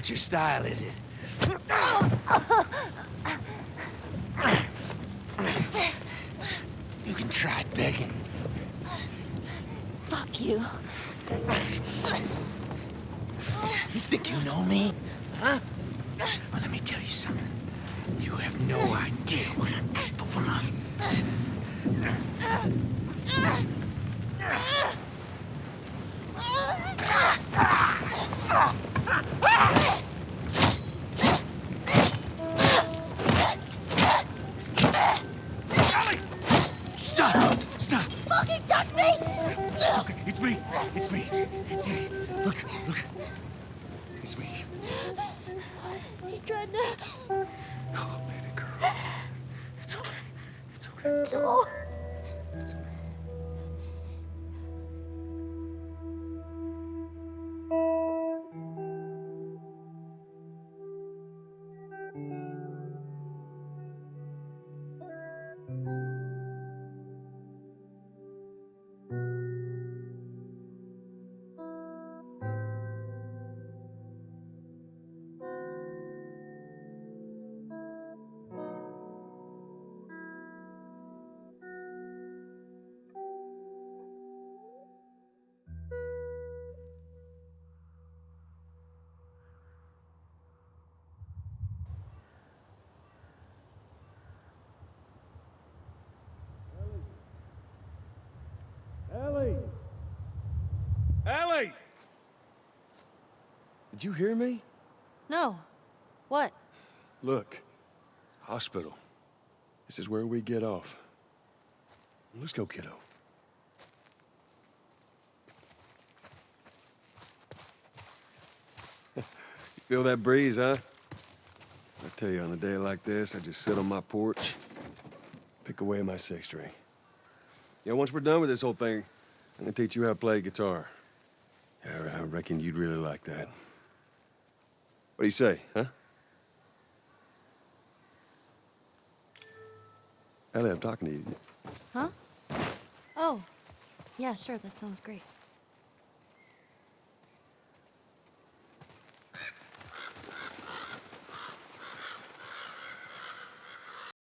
not your style, is it? You can try begging. Fuck you. You think you know me? Huh? Well, let me tell you something. You have no idea what Fucking touch me! It's okay. It's me. It's me. It's me. Look, look. It's me. He tried to... Oh, baby girl. It's okay. It's okay. Oh. Ellie! Did you hear me? No. What? Look, hospital. This is where we get off. Let's go, kiddo. you feel that breeze, huh? I tell you, on a day like this, I just sit on my porch, pick away my six string. Yeah, once we're done with this whole thing, I'm gonna teach you how to play guitar. Yeah, I reckon you'd really like that. What do you say, huh? Ellie, I'm talking to you. Huh? Oh. Yeah, sure, that sounds great.